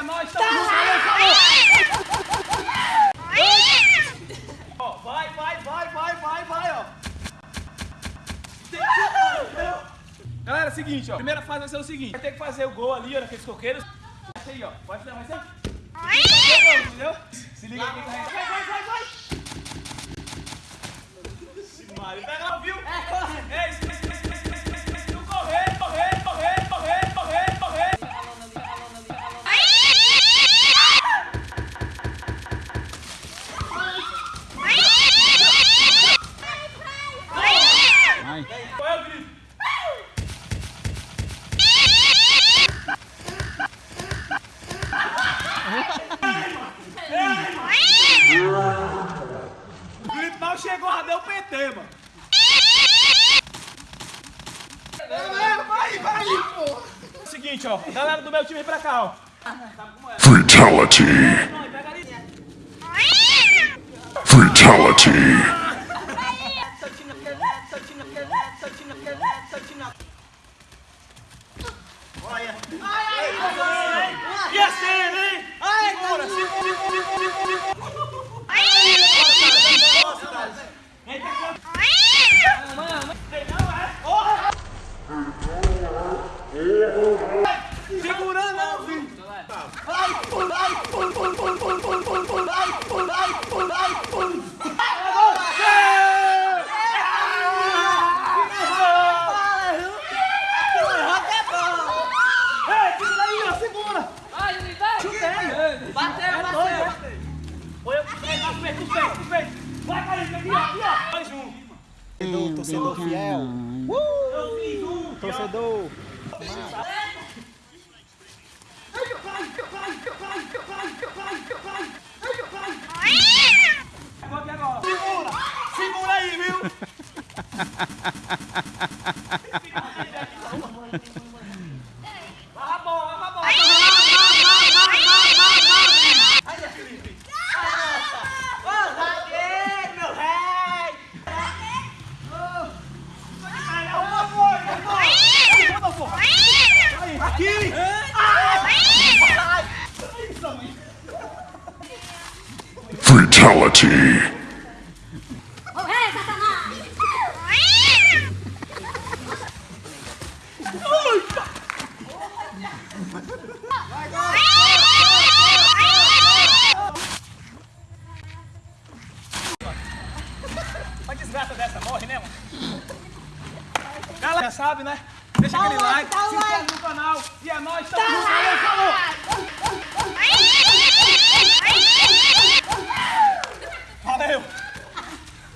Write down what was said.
tamo junto, valeu, falou! Vai, vai, vai, vai, vai, vai, ó. Galera, é o seguinte, ó. Primeira fase vai ser o seguinte. Vai ter que fazer o gol ali, ó, naqueles coqueiros. Vai ser aí, ó. Vai vai. Vai gol, entendeu? Se liga aqui, vai, vai, vai, vai, vai. Ixi, Mário, lá, viu? É, corre. É, isso, cadê o PT, mano? Galera, vai, vai, pô. É o seguinte, ó. Galera do meu time, vem pra cá, ó. Fatality. Fatality. Olha. Ai, ai, ai. E a cena, hein? Ai, cara. Torcedor, torcedor fiel. Uh! Torcedor. Segura! Segura aí, viu? Fatality. Uma desgraça dessa morre, né, mano? Galera, já sabe, né? Deixa aquele like, se inscreve no canal e é nóis, tamo junto, valeu, falou!